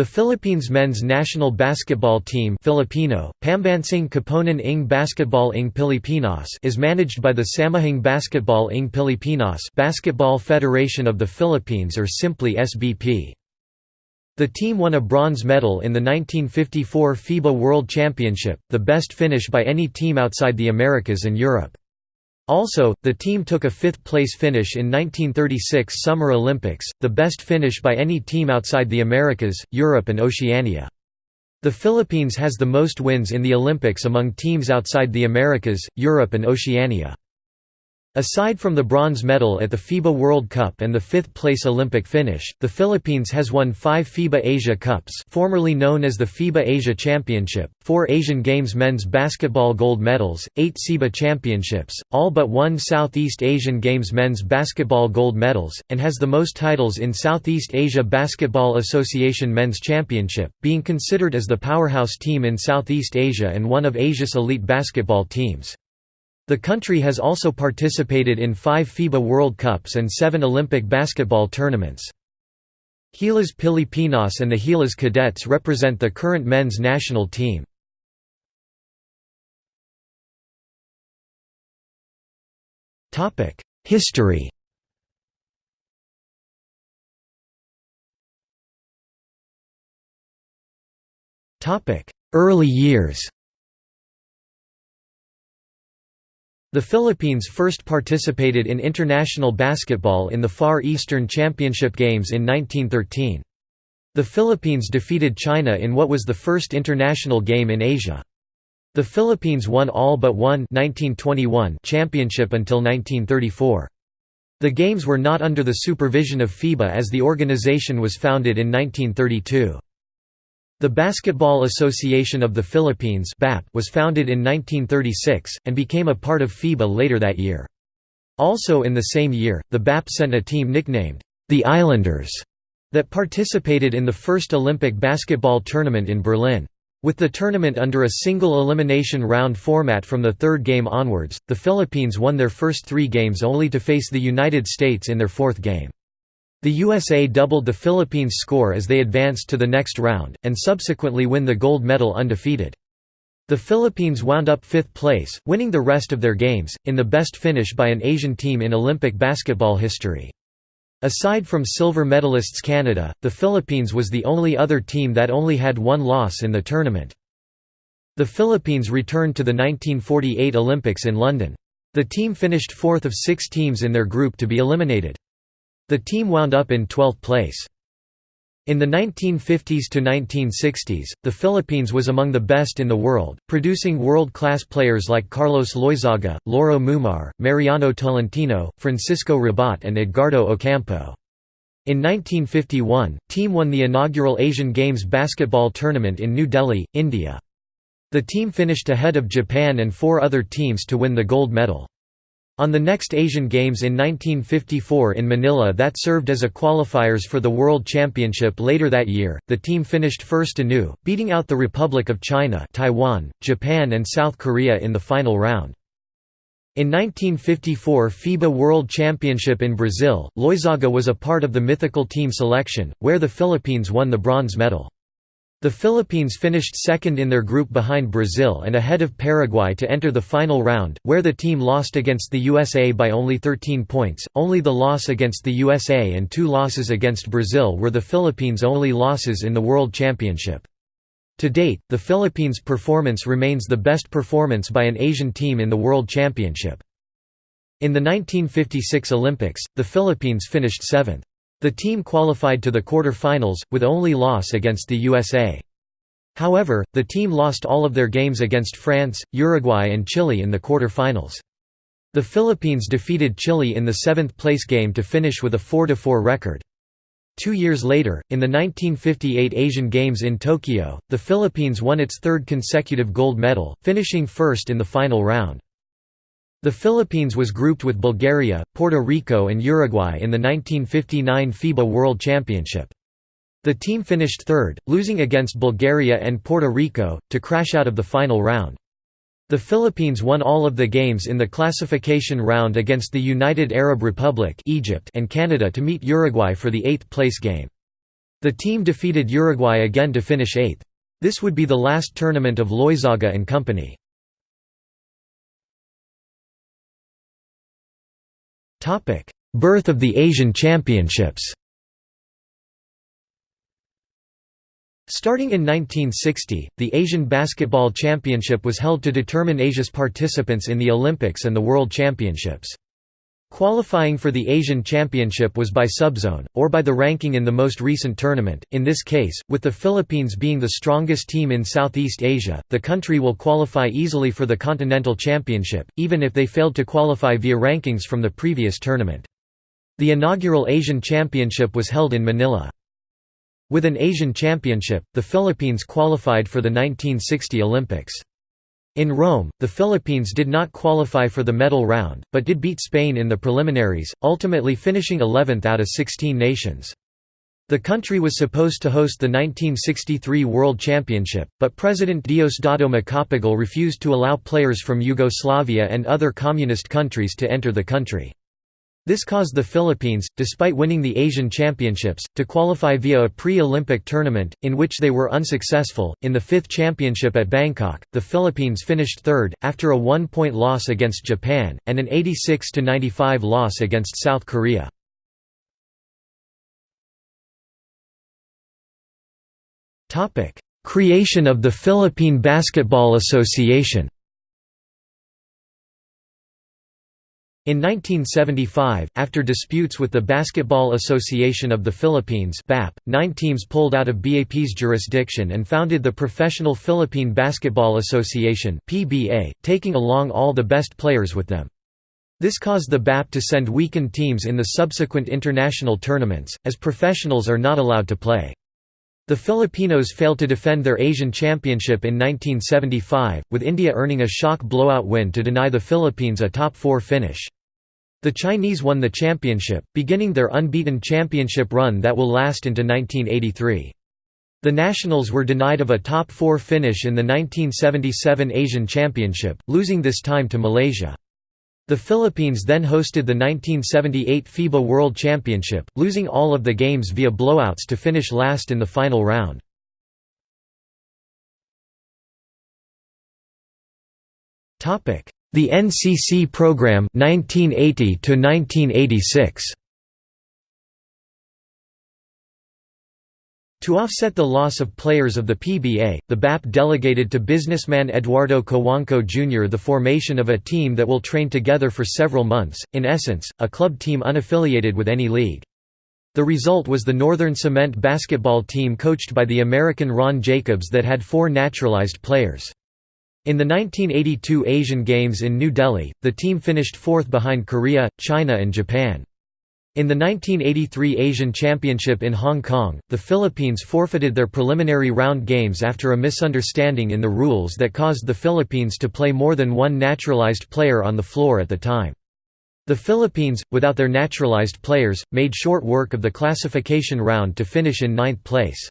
The Philippines men's national basketball team Filipino, Pambansang Koponan ng Basketball ng Pilipinas is managed by the Samahang Basketball ng Pilipinas Basketball Federation of the Philippines or simply SBP. The team won a bronze medal in the 1954 FIBA World Championship, the best finish by any team outside the Americas and Europe. Also, the team took a fifth-place finish in 1936 Summer Olympics, the best finish by any team outside the Americas, Europe and Oceania. The Philippines has the most wins in the Olympics among teams outside the Americas, Europe and Oceania. Aside from the bronze medal at the FIBA World Cup and the fifth-place Olympic finish, the Philippines has won five FIBA Asia Cups formerly known as the FIBA Asia Championship, four Asian Games men's basketball gold medals, eight SEABA championships, all but one Southeast Asian Games men's basketball gold medals, and has the most titles in Southeast Asia Basketball Association Men's Championship, being considered as the powerhouse team in Southeast Asia and one of Asia's elite basketball teams. The country has also participated in five FIBA World Cups and seven Olympic basketball tournaments. Gilas Pilipinas and the Gilas Cadets represent the current men's national team. History Early years The Philippines first participated in international basketball in the Far Eastern Championship Games in 1913. The Philippines defeated China in what was the first international game in Asia. The Philippines won all but one 1921 championship until 1934. The games were not under the supervision of FIBA as the organization was founded in 1932. The Basketball Association of the Philippines was founded in 1936, and became a part of FIBA later that year. Also in the same year, the BAP sent a team nicknamed, the Islanders, that participated in the first Olympic basketball tournament in Berlin. With the tournament under a single elimination round format from the third game onwards, the Philippines won their first three games only to face the United States in their fourth game. The USA doubled the Philippines' score as they advanced to the next round, and subsequently win the gold medal undefeated. The Philippines wound up fifth place, winning the rest of their games, in the best finish by an Asian team in Olympic basketball history. Aside from silver medalists Canada, the Philippines was the only other team that only had one loss in the tournament. The Philippines returned to the 1948 Olympics in London. The team finished fourth of six teams in their group to be eliminated. The team wound up in 12th place. In the 1950s to 1960s, the Philippines was among the best in the world, producing world-class players like Carlos Loizaga, Lauro Mumar, Mariano Tolentino, Francisco Rabat and Edgardo Ocampo. In 1951, team won the inaugural Asian Games basketball tournament in New Delhi, India. The team finished ahead of Japan and four other teams to win the gold medal. On the next Asian Games in 1954 in Manila that served as a qualifiers for the World Championship later that year, the team finished first anew, beating out the Republic of China Taiwan, Japan and South Korea in the final round. In 1954 FIBA World Championship in Brazil, Loizaga was a part of the mythical team selection, where the Philippines won the bronze medal. The Philippines finished second in their group behind Brazil and ahead of Paraguay to enter the final round, where the team lost against the USA by only 13 points. Only the loss against the USA and two losses against Brazil were the Philippines' only losses in the World Championship. To date, the Philippines' performance remains the best performance by an Asian team in the World Championship. In the 1956 Olympics, the Philippines finished seventh. The team qualified to the quarter-finals, with only loss against the USA. However, the team lost all of their games against France, Uruguay and Chile in the quarter-finals. The Philippines defeated Chile in the seventh-place game to finish with a 4–4 record. Two years later, in the 1958 Asian Games in Tokyo, the Philippines won its third consecutive gold medal, finishing first in the final round. The Philippines was grouped with Bulgaria, Puerto Rico and Uruguay in the 1959 FIBA World Championship. The team finished third, losing against Bulgaria and Puerto Rico, to crash out of the final round. The Philippines won all of the games in the classification round against the United Arab Republic Egypt and Canada to meet Uruguay for the eighth-place game. The team defeated Uruguay again to finish eighth. This would be the last tournament of Loizaga and company. Birth of the Asian Championships Starting in 1960, the Asian Basketball Championship was held to determine Asia's participants in the Olympics and the World Championships. Qualifying for the Asian Championship was by subzone, or by the ranking in the most recent tournament. In this case, with the Philippines being the strongest team in Southeast Asia, the country will qualify easily for the Continental Championship, even if they failed to qualify via rankings from the previous tournament. The inaugural Asian Championship was held in Manila. With an Asian Championship, the Philippines qualified for the 1960 Olympics. In Rome, the Philippines did not qualify for the medal round, but did beat Spain in the preliminaries, ultimately finishing 11th out of 16 nations. The country was supposed to host the 1963 World Championship, but President Diosdado Macapagal refused to allow players from Yugoslavia and other communist countries to enter the country. This caused the Philippines, despite winning the Asian Championships, to qualify via a pre-Olympic tournament, in which they were unsuccessful. In the fifth championship at Bangkok, the Philippines finished third, after a one-point loss against Japan, and an 86–95 loss against South Korea. Creation of the Philippine Basketball Association In 1975, after disputes with the Basketball Association of the Philippines BAP, nine teams pulled out of BAP's jurisdiction and founded the Professional Philippine Basketball Association PBA, taking along all the best players with them. This caused the BAP to send weakened teams in the subsequent international tournaments, as professionals are not allowed to play. The Filipinos failed to defend their Asian Championship in 1975, with India earning a shock blowout win to deny the Philippines a top-four finish. The Chinese won the championship, beginning their unbeaten championship run that will last into 1983. The Nationals were denied of a top-four finish in the 1977 Asian Championship, losing this time to Malaysia. The Philippines then hosted the 1978 FIBA World Championship, losing all of the games via blowouts to finish last in the final round. The NCC program 1980 to 1986. To offset the loss of players of the PBA, the BAP delegated to businessman Eduardo Cojuangco Jr. the formation of a team that will train together for several months, in essence, a club team unaffiliated with any league. The result was the Northern Cement basketball team coached by the American Ron Jacobs that had four naturalized players. In the 1982 Asian Games in New Delhi, the team finished fourth behind Korea, China and Japan. In the 1983 Asian Championship in Hong Kong, the Philippines forfeited their preliminary round games after a misunderstanding in the rules that caused the Philippines to play more than one naturalized player on the floor at the time. The Philippines, without their naturalized players, made short work of the classification round to finish in ninth place.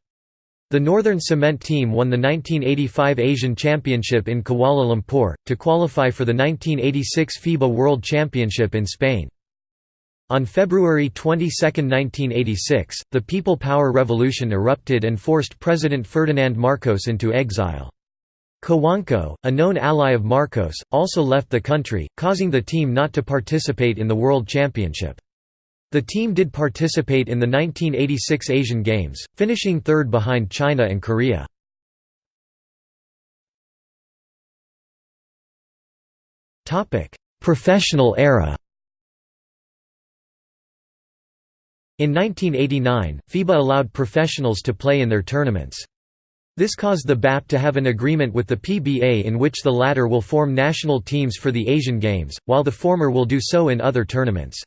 The Northern Cement team won the 1985 Asian Championship in Kuala Lumpur, to qualify for the 1986 FIBA World Championship in Spain. On February 22, 1986, the People Power Revolution erupted and forced President Ferdinand Marcos into exile. Cojuangco, a known ally of Marcos, also left the country, causing the team not to participate in the World Championship. The team did participate in the 1986 Asian Games, finishing third behind China and Korea. Professional era In 1989, FIBA allowed professionals to play in their tournaments. This caused the BAP to have an agreement with the PBA in which the latter will form national teams for the Asian Games, while the former will do so in other tournaments.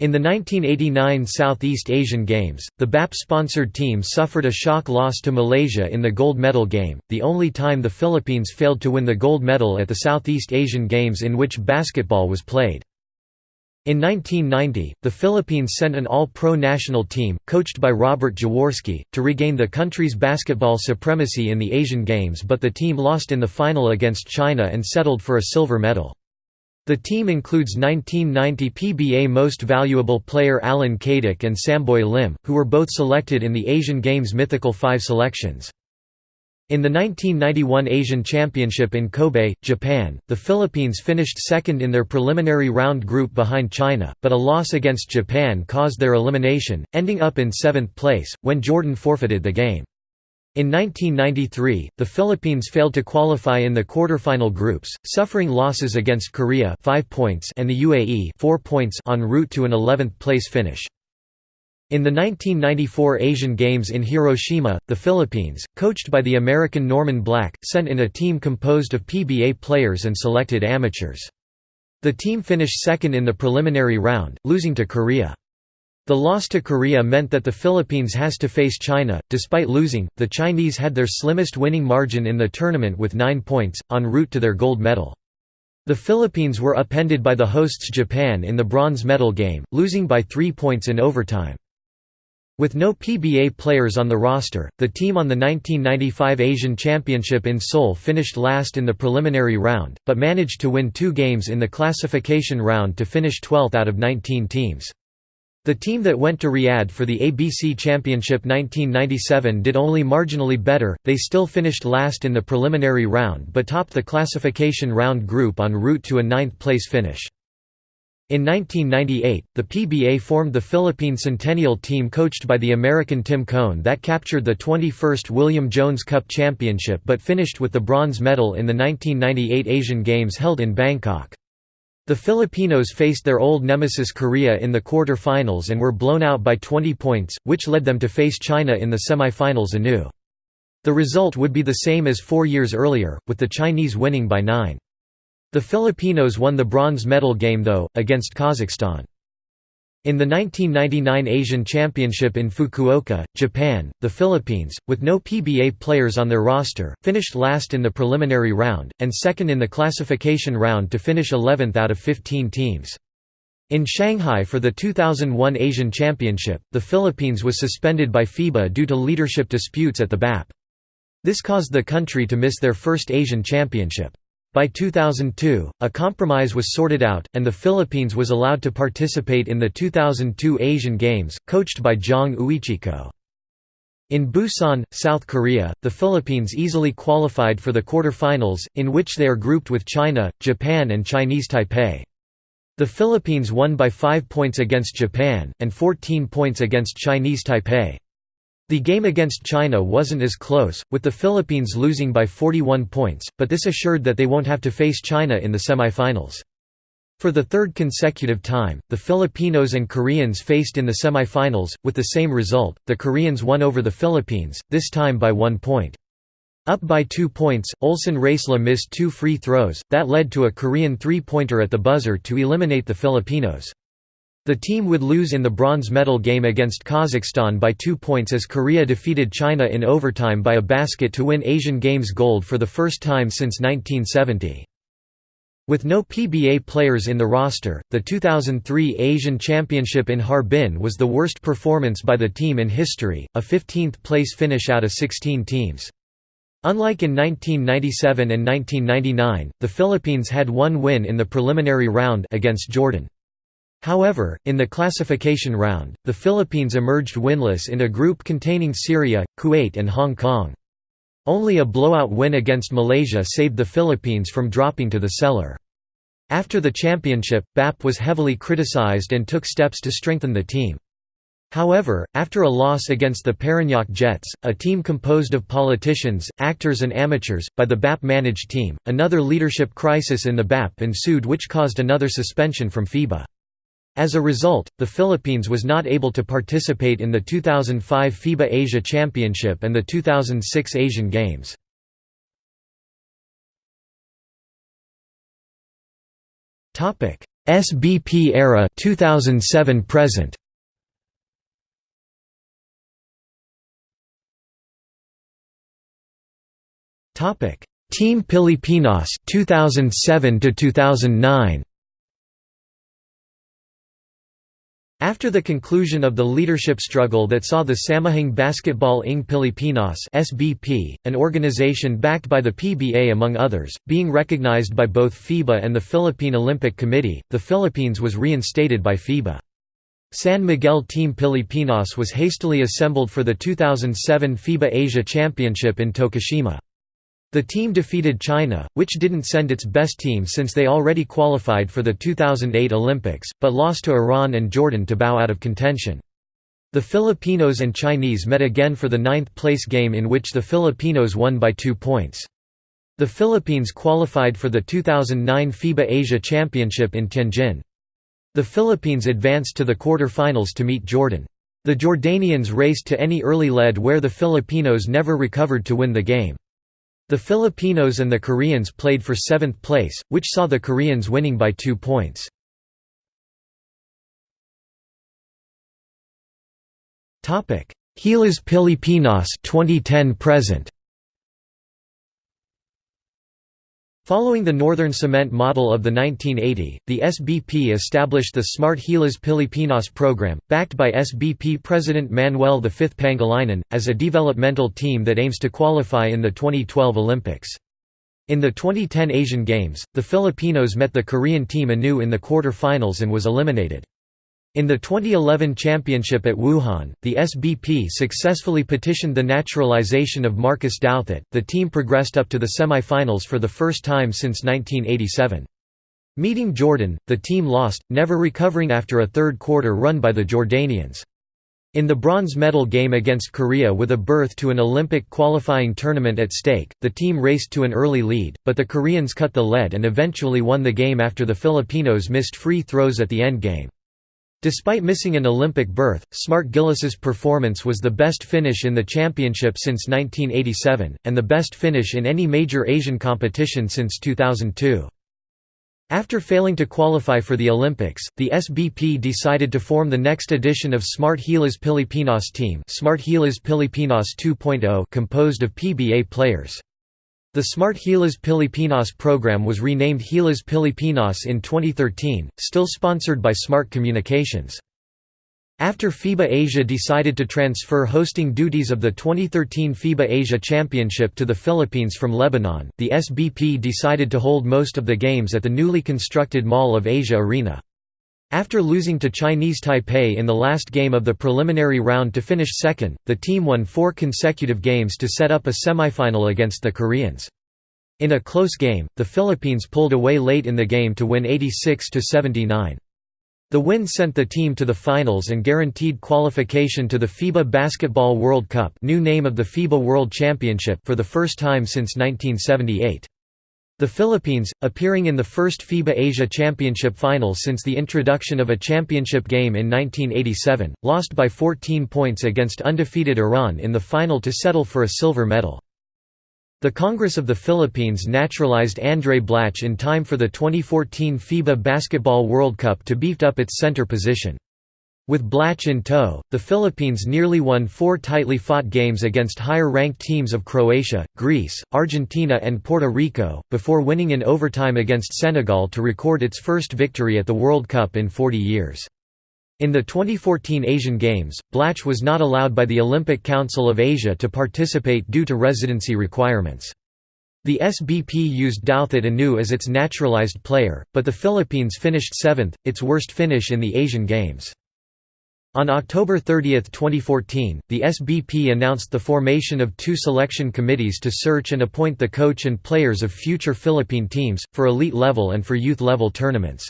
In the 1989 Southeast Asian Games, the BAP-sponsored team suffered a shock loss to Malaysia in the gold medal game, the only time the Philippines failed to win the gold medal at the Southeast Asian Games in which basketball was played. In 1990, the Philippines sent an all-pro national team, coached by Robert Jaworski, to regain the country's basketball supremacy in the Asian Games but the team lost in the final against China and settled for a silver medal. The team includes 1990 PBA Most Valuable Player Allan Caidic and Samboy Lim, who were both selected in the Asian Games Mythical Five selections. In the 1991 Asian Championship in Kobe, Japan, the Philippines finished second in their preliminary round group behind China, but a loss against Japan caused their elimination, ending up in seventh place, when Jordan forfeited the game. In 1993, the Philippines failed to qualify in the quarterfinal groups, suffering losses against Korea 5 points and the UAE 4 points en route to an 11th place finish. In the 1994 Asian Games in Hiroshima, the Philippines, coached by the American Norman Black, sent in a team composed of PBA players and selected amateurs. The team finished second in the preliminary round, losing to Korea. The loss to Korea meant that the Philippines has to face China. Despite losing, the Chinese had their slimmest winning margin in the tournament with 9 points, en route to their gold medal. The Philippines were upended by the hosts Japan in the bronze medal game, losing by 3 points in overtime. With no PBA players on the roster, the team on the 1995 Asian Championship in Seoul finished last in the preliminary round, but managed to win two games in the classification round to finish 12th out of 19 teams. The team that went to Riyadh for the ABC Championship 1997 did only marginally better, they still finished last in the preliminary round but topped the classification round group en route to a ninth-place finish. In 1998, the PBA formed the Philippine Centennial team coached by the American Tim Cone that captured the 21st William Jones Cup Championship but finished with the bronze medal in the 1998 Asian Games held in Bangkok. The Filipinos faced their old nemesis Korea in the quarter-finals and were blown out by 20 points, which led them to face China in the semi-finals anew. The result would be the same as four years earlier, with the Chinese winning by nine. The Filipinos won the bronze medal game though, against Kazakhstan. In the 1999 Asian Championship in Fukuoka, Japan, the Philippines, with no PBA players on their roster, finished last in the preliminary round, and second in the classification round to finish 11th out of 15 teams. In Shanghai for the 2001 Asian Championship, the Philippines was suspended by FIBA due to leadership disputes at the BAP. This caused the country to miss their first Asian Championship. By 2002, a compromise was sorted out, and the Philippines was allowed to participate in the 2002 Asian Games, coached by Jong Uichico. In Busan, South Korea, the Philippines easily qualified for the quarterfinals, in which they are grouped with China, Japan and Chinese Taipei. The Philippines won by 5 points against Japan, and 14 points against Chinese Taipei. The game against China wasn't as close, with the Philippines losing by 41 points, but this assured that they won't have to face China in the semifinals. For the third consecutive time, the Filipinos and Koreans faced in the semifinals, with the same result, the Koreans won over the Philippines, this time by one point. Up by two points, Olsen Racela missed two free throws, that led to a Korean three-pointer at the buzzer to eliminate the Filipinos. The team would lose in the bronze medal game against Kazakhstan by two points as Korea defeated China in overtime by a basket to win Asian Games gold for the first time since 1970. With no PBA players in the roster, the 2003 Asian Championship in Harbin was the worst performance by the team in history, a 15th place finish out of 16 teams. Unlike in 1997 and 1999, the Philippines had one win in the preliminary round against Jordan. However, in the classification round, the Philippines emerged winless in a group containing Syria, Kuwait and Hong Kong. Only a blowout win against Malaysia saved the Philippines from dropping to the cellar. After the championship, BAP was heavily criticized and took steps to strengthen the team. However, after a loss against the Parañaque Jets, a team composed of politicians, actors and amateurs, by the BAP-managed team, another leadership crisis in the BAP ensued which caused another suspension from FIBA. As a result, the Philippines was not able to participate in the 2005 FIBA Asia Championship and the 2006 Asian Games. Topic: SBP era 2007 present. Topic. Team Pilipinas 2007 to 2009 After the conclusion of the leadership struggle that saw the Samahang Basketball ng Pilipinas (SBP), an organization backed by the PBA among others, being recognized by both FIBA and the Philippine Olympic Committee, the Philippines was reinstated by FIBA. San Miguel Team Pilipinas was hastily assembled for the 2007 FIBA Asia Championship in Tokushima. The team defeated China, which didn't send its best team since they already qualified for the 2008 Olympics, but lost to Iran and Jordan to bow out of contention. The Filipinos and Chinese met again for the ninth-place game in which the Filipinos won by two points. The Philippines qualified for the 2009 FIBA Asia Championship in Tianjin. The Philippines advanced to the quarter-finals to meet Jordan. The Jordanians raced to any early lead where the Filipinos never recovered to win the game. The Filipinos and the Koreans played for seventh place, which saw the Koreans winning by two points. Gilas Pilipinas 2010 present. Following the Northern Cement model of the 1980, the SBP established the Smart Gilas Pilipinas program, backed by SBP President Manuel V. Pangilinan, as a developmental team that aims to qualify in the 2012 Olympics. In the 2010 Asian Games, the Filipinos met the Korean team anew in the quarter-finals and was eliminated. In the 2011 championship at Wuhan, the SBP successfully petitioned the naturalization of Marcus Douthit. The team progressed up to the semi-finals for the first time since 1987. Meeting Jordan, the team lost, never recovering after a third quarter run by the Jordanians. In the bronze medal game against Korea with a berth to an Olympic qualifying tournament at stake, the team raced to an early lead, but the Koreans cut the lead and eventually won the game after the Filipinos missed free throws at the endgame. Despite missing an Olympic berth, Smart Gilas's performance was the best finish in the championship since 1987, and the best finish in any major Asian competition since 2002. After failing to qualify for the Olympics, the SBP decided to form the next edition of Smart Gilas Pilipinas team Smart Gilas Pilipinas 2.0 composed of PBA players. The Smart Gilas Pilipinas program was renamed Gilas Pilipinas in 2013, still sponsored by Smart Communications. After FIBA Asia decided to transfer hosting duties of the 2013 FIBA Asia Championship to the Philippines from Lebanon, the SBP decided to hold most of the games at the newly constructed Mall of Asia Arena. After losing to Chinese Taipei in the last game of the preliminary round to finish second, the team won four consecutive games to set up a semifinal against the Koreans. In a close game, the Philippines pulled away late in the game to win 86–79. The win sent the team to the finals and guaranteed qualification to the FIBA Basketball World Cup new name of the FIBA World Championship for the first time since 1978. The Philippines, appearing in the first FIBA Asia Championship final since the introduction of a championship game in 1987, lost by 14 points against undefeated Iran in the final to settle for a silver medal. The Congress of the Philippines naturalized Andray Blatche in time for the 2014 FIBA Basketball World Cup to beefed up its center position. With Blatche in tow, the Philippines nearly won four tightly fought games against higher-ranked teams of Croatia, Greece, Argentina and Puerto Rico, before winning in overtime against Senegal to record its first victory at the World Cup in 40 years. In the 2014 Asian Games, Blatche was not allowed by the Olympic Council of Asia to participate due to residency requirements. The SBP used Douthit anew as its naturalized player, but the Philippines finished seventh, its worst finish in the Asian Games. On October 30, 2014, the SBP announced the formation of two selection committees to search and appoint the coach and players of future Philippine teams, for elite level and for youth level tournaments.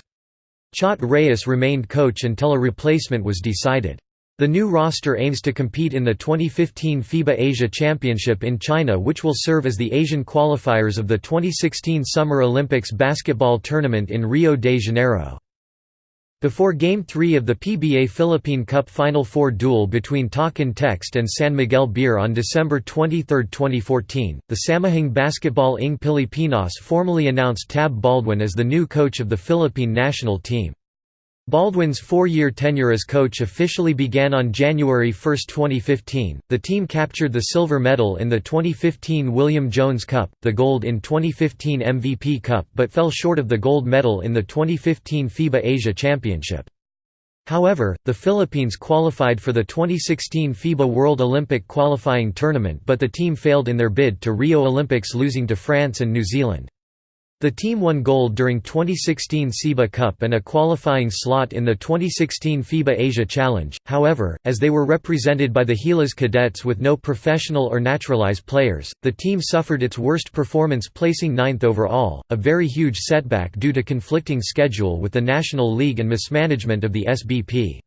Chot Reyes remained coach until a replacement was decided. The new roster aims to compete in the 2015 FIBA Asia Championship in China which will serve as the Asian qualifiers of the 2016 Summer Olympics basketball tournament in Rio de Janeiro. Before Game 3 of the PBA Philippine Cup Final Four duel between Talk 'N Text and San Miguel Beer on December 23, 2014, the Samahang Basketball ng Pilipinas formally announced Tab Baldwin as the new coach of the Philippine national team. Baldwin's four-year tenure as coach officially began on January 1, 2015. The team captured the silver medal in the 2015 William Jones Cup, the gold in 2015 MVP Cup but fell short of the gold medal in the 2015 FIBA Asia Championship. However, the Philippines qualified for the 2016 FIBA World Olympic qualifying tournament but the team failed in their bid to Rio Olympics losing to France and New Zealand. The team won gold during 2016 SEABA Cup and a qualifying slot in the 2016 FIBA Asia Challenge, however, as they were represented by the Gilas cadets with no professional or naturalized players, the team suffered its worst performance placing ninth overall, a very huge setback due to conflicting schedule with the National League and mismanagement of the SBP.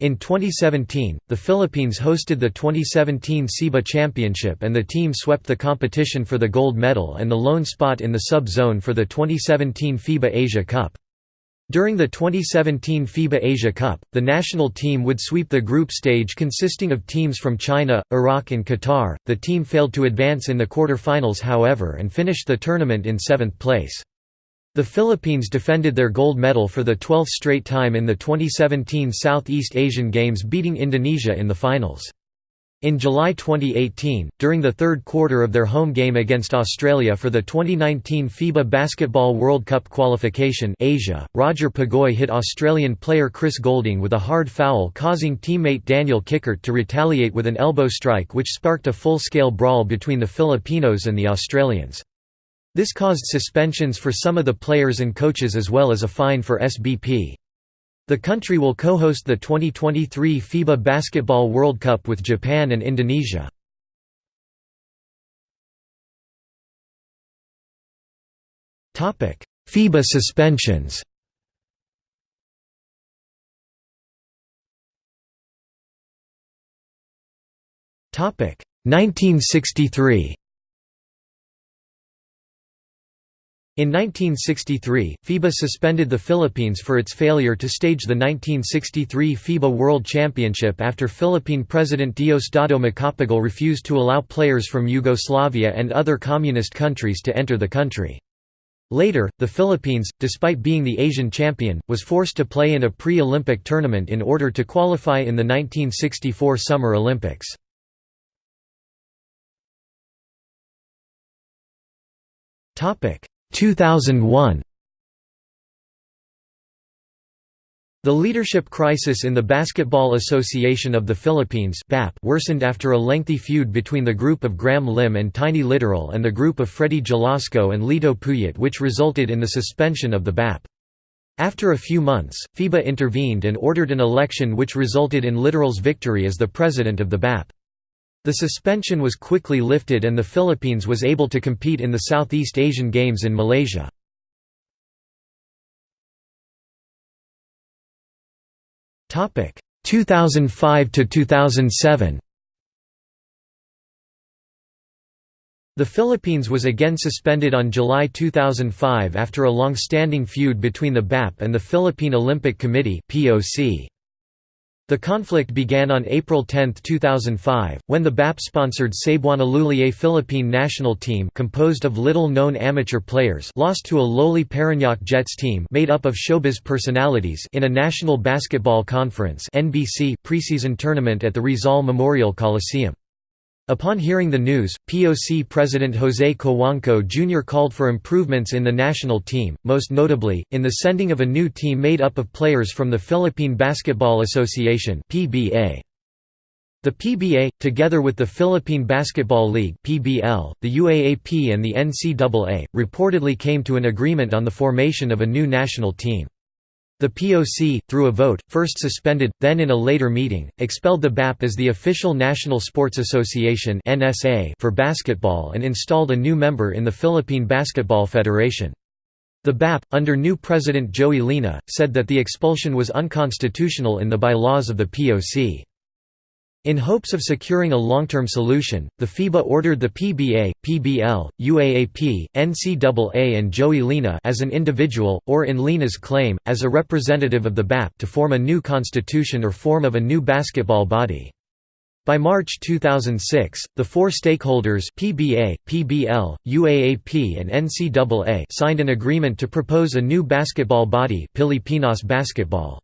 In 2017, the Philippines hosted the 2017 SEABA Championship and the team swept the competition for the gold medal and the lone spot in the sub-zone for the 2017 FIBA Asia Cup. During the 2017 FIBA Asia Cup, the national team would sweep the group stage consisting of teams from China, Iraq and Qatar. The team failed to advance in the quarter-finals however and finished the tournament in seventh place. The Philippines defended their gold medal for the 12th straight time in the 2017 Southeast Asian Games beating Indonesia in the finals. In July 2018, during the third quarter of their home game against Australia for the 2019 FIBA Basketball World Cup qualification Asia, Roger Pogoy hit Australian player Chris Goulding with a hard foul causing teammate Daniel Kickert to retaliate with an elbow strike which sparked a full-scale brawl between the Filipinos and the Australians. This caused suspensions for some of the players and coaches as well as a fine for SBP. The country will co-host the 2023 FIBA Basketball World Cup with Japan and Indonesia. FIBA suspensions Topic 1963 In 1963, FIBA suspended the Philippines for its failure to stage the 1963 FIBA World Championship after Philippine President Diosdado Macapagal refused to allow players from Yugoslavia and other communist countries to enter the country. Later, the Philippines, despite being the Asian champion, was forced to play in a pre-Olympic tournament in order to qualify in the 1964 Summer Olympics. Topic 2001 The leadership crisis in the Basketball Association of the Philippines worsened after a lengthy feud between the group of Graham Lim and Tiny Literal and the group of Freddie Jalasco and Lito Puyat which resulted in the suspension of the BAP. After a few months, FIBA intervened and ordered an election which resulted in Literal's victory as the president of the BAP. The suspension was quickly lifted and the Philippines was able to compete in the Southeast Asian Games in Malaysia. Topic 2005 to 2007. The Philippines was again suspended on July 2005 after a long-standing feud between the BAP and the Philippine Olympic Committee (POC). The conflict began on April 10, 2005, when the BAP-sponsored Cebuana Lhuillier Philippine national team composed of little-known amateur players lost to a lowly Parañaque Jets team made up of showbiz personalities in a National Basketball Conference preseason tournament at the Rizal Memorial Coliseum. Upon hearing the news, POC President José Cojuangco Jr. called for improvements in the national team, most notably, in the sending of a new team made up of players from the Philippine Basketball Association The PBA, together with the Philippine Basketball League the UAAP and the NCAA, reportedly came to an agreement on the formation of a new national team. The POC, through a vote, first suspended, then in a later meeting, expelled the BAP as the official National Sports Association for basketball and installed a new member in the Philippine Basketball Federation. The BAP, under new president Joey Lina, said that the expulsion was unconstitutional in the bylaws of the POC. In hopes of securing a long-term solution, the FIBA ordered the PBA, PBL, UAAP, NCAA and Joey Lina as an individual, or in Lina's claim, as a representative of the BAP to form a new constitution or form of a new basketball body. By March 2006, the four stakeholders PBA, PBL, UAAP and NCAA signed an agreement to propose a new basketball body Pilipinas Basketball.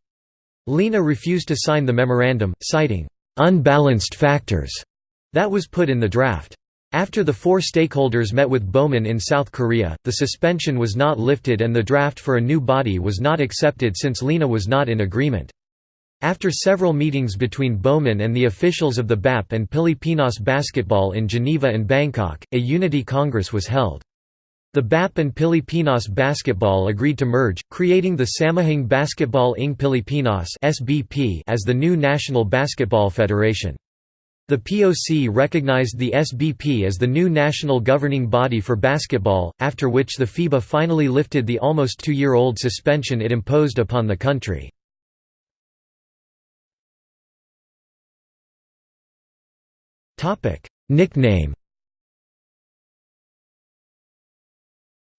Lina refused to sign the memorandum, citing unbalanced factors that was put in the draft. After the four stakeholders met with Baumann in South Korea, the suspension was not lifted and the draft for a new body was not accepted since Lina was not in agreement. After several meetings between Baumann and the officials of the BAP and Pilipinas basketball in Geneva and Bangkok, a unity congress was held. The BAP and Pilipinas basketball agreed to merge, creating the Samahang Basketball ng Pilipinas as the new national basketball federation. The POC recognized the SBP as the new national governing body for basketball, after which the FIBA finally lifted the almost two-year-old suspension it imposed upon the country. Nickname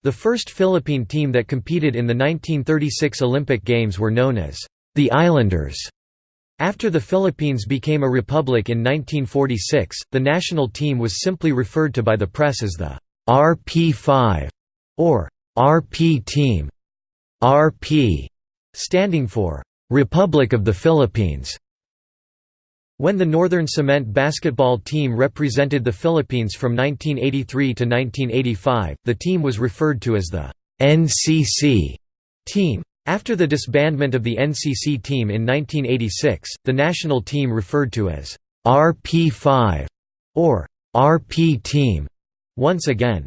The first Philippine team that competed in the 1936 Olympic Games were known as the Islanders. After the Philippines became a republic in 1946, the national team was simply referred to by the press as the RP5 or RP team. RP standing for Republic of the Philippines. When the Northern Cement basketball team represented the Philippines from 1983 to 1985, the team was referred to as the NCC team. After the disbandment of the NCC team in 1986, the national team referred to as RP5 or RP team once again.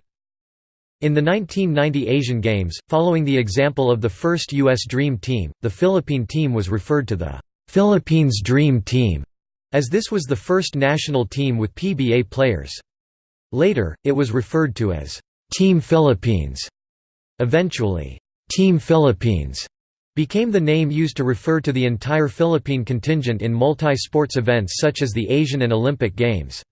In the 1990 Asian Games, following the example of the first U.S. Dream Team, the Philippine team was referred to the Philippines Dream Team, as this was the first national team with PBA players. Later, it was referred to as Team Philippines. Eventually, Team Philippines became the name used to refer to the entire Philippine contingent in multi-sports events such as the Asian and Olympic Games.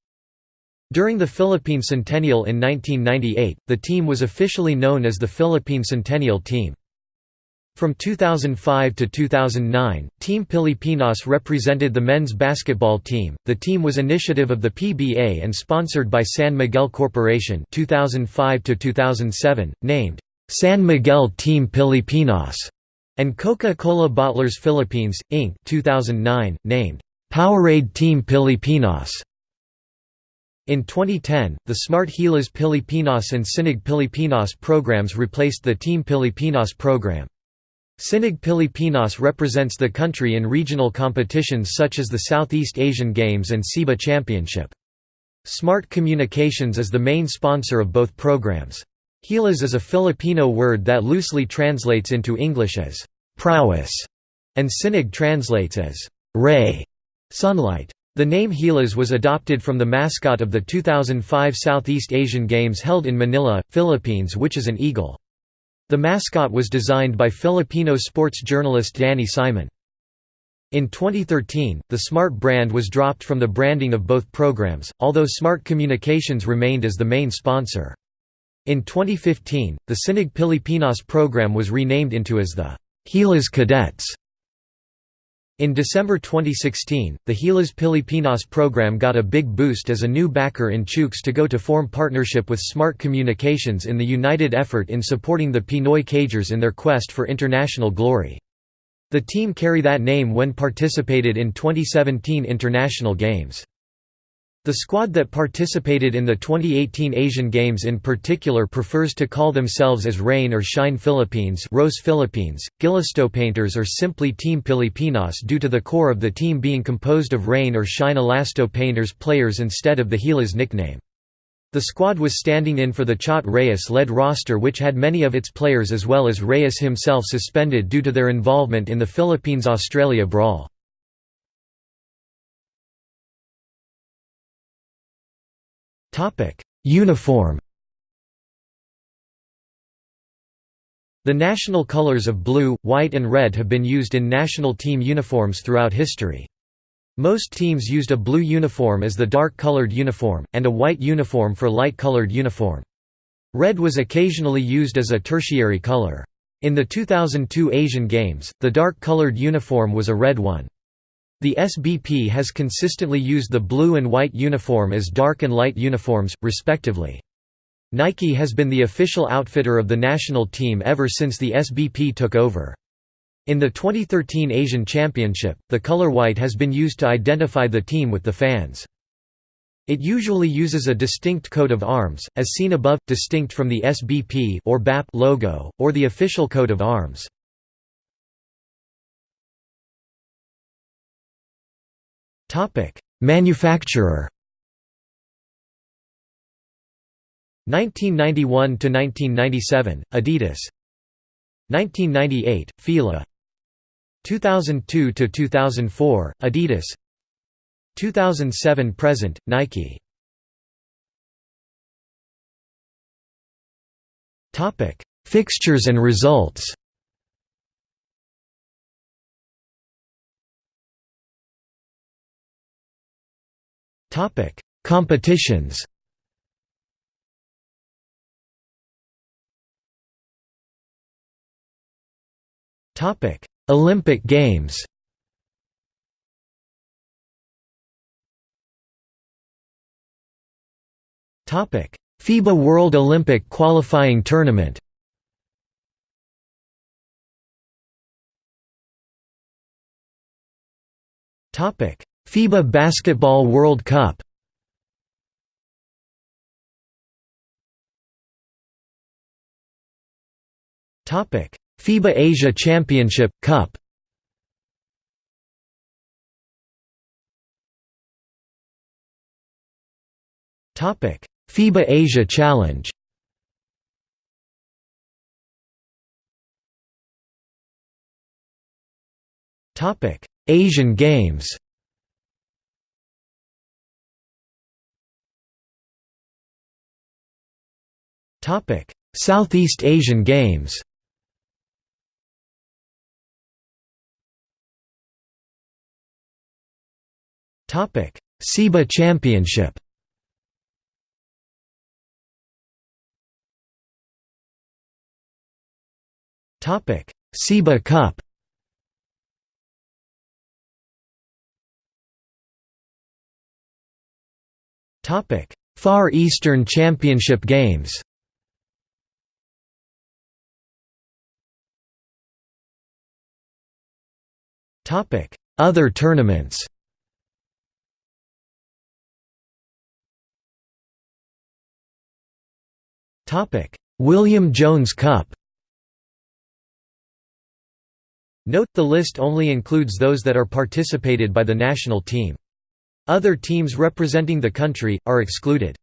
During the Philippine Centennial in 1998, the team was officially known as the Philippine Centennial Team. From 2005 to 2009, Team Pilipinas represented the men's basketball team. The team was initiative of the PBA and sponsored by San Miguel Corporation 2005 to 2007, named San Miguel Team Pilipinas, and Coca-Cola Bottlers Philippines, Inc. 2009, named Powerade Team Pilipinas. In 2010, the Smart Gilas Pilipinas and Sinag Pilipinas programs replaced the Team Pilipinas program. Sinag Pilipinas represents the country in regional competitions such as the Southeast Asian Games and SEABA Championship. Smart Communications is the main sponsor of both programs. Gilas is a Filipino word that loosely translates into English as prowess, and sinag translates as ray, sunlight. The name Gilas was adopted from the mascot of the 2005 Southeast Asian Games held in Manila, Philippines which is an eagle. The mascot was designed by Filipino sports journalist Danny Simon. In 2013, the Smart brand was dropped from the branding of both programs, although Smart Communications remained as the main sponsor. In 2015, the Sinag Pilipinas program was renamed into as the Gilas Cadets. In December 2016, the Gilas Pilipinas program got a big boost as a new backer in Chooks to go to form partnership with Smart Communications in the united effort in supporting the Pinoy Cagers in their quest for international glory. The team carry that name when participated in 2017 international games. The squad that participated in the 2018 Asian Games in particular prefers to call themselves as Rain or Shine Philippines Rose Philippines, Painters or simply Team Pilipinas due to the core of the team being composed of Rain or Shine Elasto Painters players instead of the Gilas nickname. The squad was standing in for the Chot Reyes-led roster which had many of its players as well as Reyes himself suspended due to their involvement in the Philippines-Australia brawl. Uniform The national colors of blue, white and red have been used in national team uniforms throughout history. Most teams used a blue uniform as the dark-colored uniform, and a white uniform for light-colored uniform. Red was occasionally used as a tertiary color. In the 2002 Asian Games, the dark-colored uniform was a red one. The SBP has consistently used the blue and white uniform as dark and light uniforms, respectively. Nike has been the official outfitter of the national team ever since the SBP took over. In the 2013 Asian Championship, the color white has been used to identify the team with the fans. It usually uses a distinct coat of arms, as seen above, distinct from the SBP or BAP logo, or the official coat of arms. Topic: Manufacturer. 1991 to 1997 Adidas. 1998 Fila. 2002 to 2004 Adidas. 2007 present Nike. Topic. Fixtures and results Topic. Competitions. Topic. Olympic Games. Topic. FIBA World Olympic Qualifying Tournament. Topic FIBA Basketball World Cup. FIBA Asia Championship Cup. FIBA Asia Challenge. Topic Asian Games Southeast Asian Games. Topic SEABA Championship. Topic SEABA Cup. Topic Far Eastern Championship Games Topic. Other tournaments. Topic. William Jones Cup. Note, the list only includes those that are participated by the national team. Other teams representing the country, are excluded.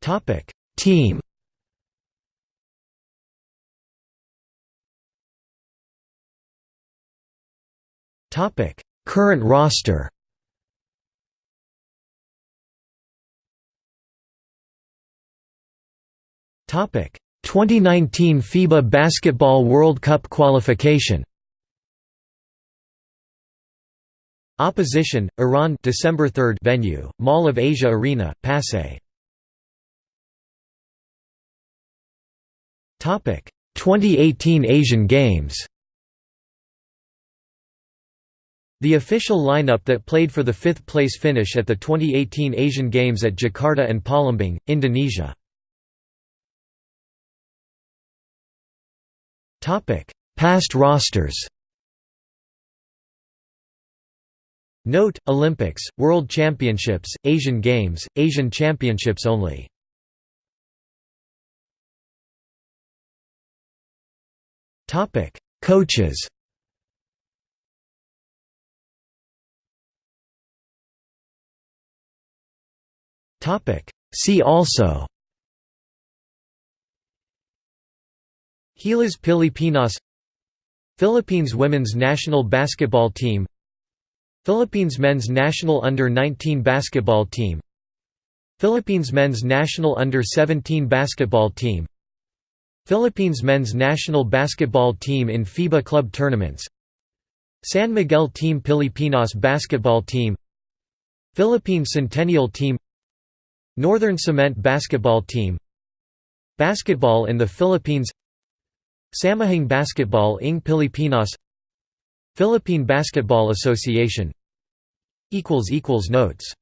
Topic: Team Current roster. Topic. 2019 FIBA Basketball World Cup qualification. Opposition Iran December 3 venue Mall of Asia Arena Pasay. Topic. 2018 Asian Games The official lineup that played for the fifth place finish at the 2018 Asian Games at Jakarta and Palembang, Indonesia Past rosters. Note: Olympics, World Championships, Asian Games, Asian Championships only. Topic: Coaches. Topic: See also. Gilas Pilipinas. Philippines women's national basketball team. Philippines men's national under-19 basketball team. Philippines men's national under-17 basketball team. Philippines men's national basketball team in FIBA club tournaments. San Miguel Team Pilipinas basketball team. Philippine Centennial Team Northern Cement basketball team Basketball in the Philippines Samahang Basketball ng Pilipinas Philippine Basketball Association. Notes